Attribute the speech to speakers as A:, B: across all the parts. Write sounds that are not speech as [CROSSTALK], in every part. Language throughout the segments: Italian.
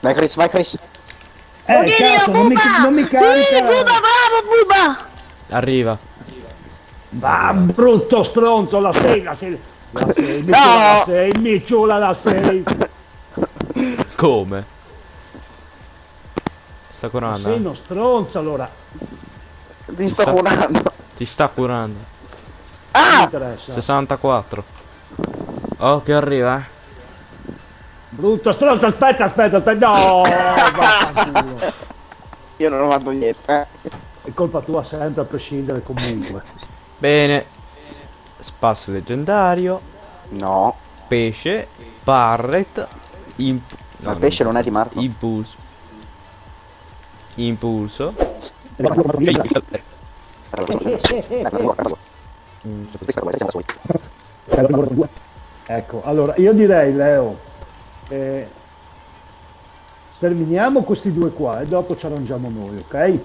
A: Vai Chris, vai Chris.
B: Eh,
C: Oddio,
B: cazzo, non mi, non mi
C: Sì,
B: carica.
C: Buba, bravo, Buba!
D: Arriva.
B: Va, brutto stronzo, la sei, la sei. La sei, mi
A: No!
B: ciula la sei, mi ciula la sei.
D: Come? Sta
B: Sei
D: curando. eh?
B: uno stronzo allora.
A: Ti sto
D: Sta-
A: curando.
D: Ti sta curando.
A: Ah!
B: interessa.
D: 64. Oh, che arriva, eh.
B: Brutto stronzo, aspetta, aspetta, aspetta. No. [LAUGHS]
A: Io non ho fatto niente. eh.
B: È colpa tua sempre a prescindere comunque.
D: Bene. Spasso leggendario.
A: No.
D: Pesce. Barret. Imp
A: Ma il pesce non è di Marco.
D: Impulso. Impulso.
B: Ecco, allora io direi Leo, eh, sterminiamo questi due qua e dopo ci arrangiamo noi, ok?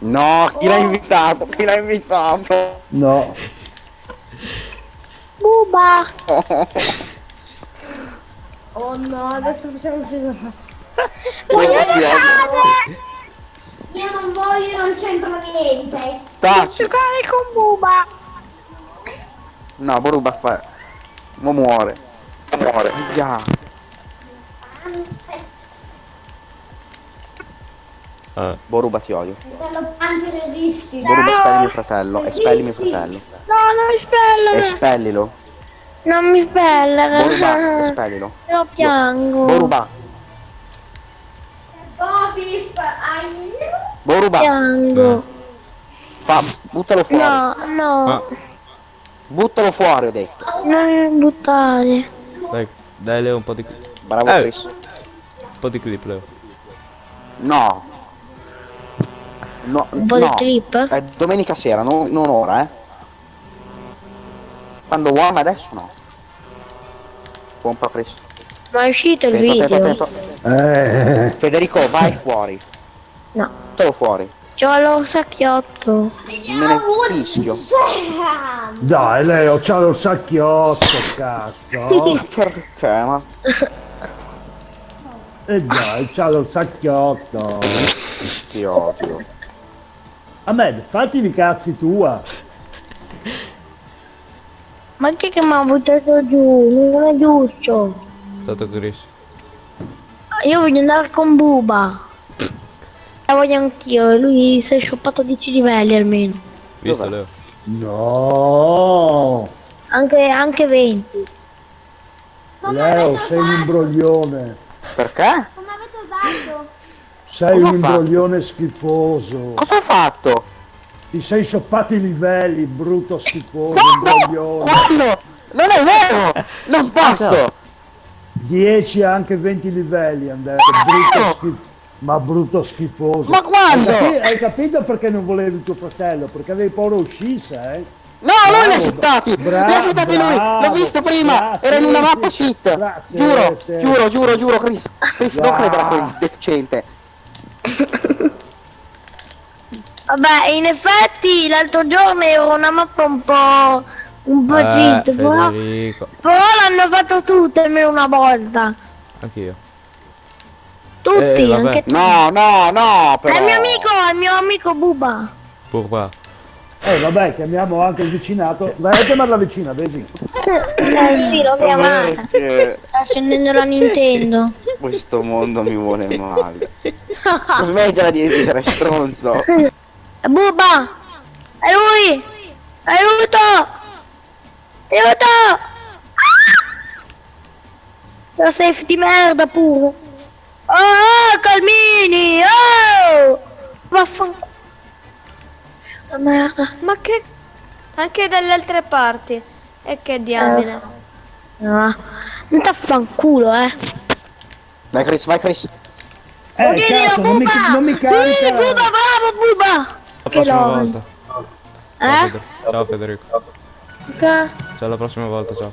A: No, chi l'ha invitato? Chi l'ha invitato?
B: No,
C: Buba! Oh no, adesso facciamo finire.
A: Io ti odio.
C: Io non voglio, non c'entro niente.
A: Taci.
C: Giocare con Buba!
A: No, Boruba fa... Mo muore. Muore. Ya.
D: Eh,
A: Boruba ti odio.
C: Resisti.
A: Boruba espelli mio fratello. Espelli mio fratello.
C: No, non mi spellere.
A: Espellilo.
C: Non mi spellere.
A: Boruba, [LAUGHS] espellilo.
C: Lo piango.
A: Boruba.
C: Bobis, ai.
A: Boruba.
C: Piango.
A: Fa, buttalo fuori.
C: No, no,
D: Ma
A: Buttalo fuori, ho detto.
C: non buttare.
D: dai, dai Leo un po' di
A: Bravo
D: Eh.
A: Chris.
D: un po' di clip Leo.
A: No. No,
C: Un po'
A: no.
C: di clip?
A: È domenica sera, non, non ora, eh. Quando vuoi, ma adesso no. Pompa Chris.
C: Ma è uscito il
A: Attento, attento,
C: video?
A: attento.
B: eh,
A: Federico, vai fuori.
C: No.
A: Buttalo fuori.
C: C'ho lo sacchiotto.
A: Me ne fischio.
B: dai Leo, c'ha lo sacchiotto, cazzo. [LAUGHS]
A: Perché? Ma
B: E dai, c'ha lo sacchiotto.
A: ti odio.
B: Ahmed, fatti i cazzi tua.
C: Ma chi che mi ha buttato giù? Non è giusto.
D: È stato Chris.
C: Io voglio andare con Buba. La voglio anch'io. e Lui si è scioppato 10 livelli almeno.
D: Visto
A: Dov'è?
D: Leo?
B: No.
C: Anche, anche 20.
B: Leo, sei un imbroglione.
A: Perché?
C: Come avete usato?
B: Sei
A: Cosa
B: un imbroglione schifoso.
A: Cosa ho fatto?
B: Ti sei scioppato i livelli, brutto schifoso,
A: Quando?
B: imbroglione.
A: Quando? Non è vero! Non posso!
B: 10 anche 20 livelli detto, brutto schifo. Ma brutto schifoso.
A: Ma quando?
B: Hai, capi- hai capito perché non volevi tuo fratello? Perché avevi paura uscisse, eh?
A: No, lui li ha
B: Bravo,
A: citati! li ha citati lui! L'ho
B: bravo,
A: visto prima!
B: grazie,
A: Era in una mappa cheat!
B: grazie,
A: Giuro,
B: sì.
A: giuro, giuro, giuro, Chris! Chris, non
B: Ah.
A: credere a quel deficiente!
C: Vabbè, in effetti l'altro giorno era una mappa un po'... un po'
D: Eh,
C: cheat, però, però l'hanno fatto tutte almeno una volta.
D: Anch'io.
C: Tutti,
D: Eh,
C: anche tu.
A: No, no, no,
C: È
A: però...
C: il mio amico, è il mio amico Buba.
D: Pourquoi?
B: Eh vabbè, chiamiamo anche il vicinato. Vai a chiamarla vicina, vedi?
C: Eh sì, l'ho chiamata.
A: Perché
C: Sta scendendo la Nintendo.
A: questo mondo mi vuole male. Smettila di ridere, stronzo!
C: È Buba! È lui! Aiuto! Aiuto! Ah! La safe di merda pure. Oh, Calmini! Oh! Vaffanculo. La merda.
E: Ma che... Anche dalle altre parti. E che diamine.
C: No. Non t'affanculo, eh.
A: Vai Chris, vai Chris!
B: Eh,
C: Oddio,
B: cazzo, non mi, non mi
C: Sì,
B: carica.
C: Buba, bravo, Buba!
D: La
C: Che
D: volta. Ciao,
C: Eh?
D: Federico. Ciao Federico.
C: Perché?
D: Ciao la prossima volta, ciao.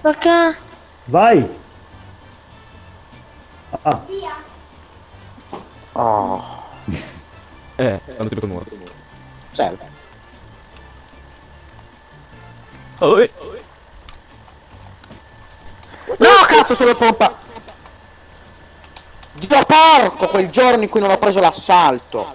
C: Perché?
B: Vai. Ah,
A: Oh, [LAUGHS]
D: Eh, quando ti becco nuovo.
A: cioè,
D: Oh, eh.
A: No, cazzo, sono pompa! Dio porco, quel giorno in cui non ho preso l'assalto!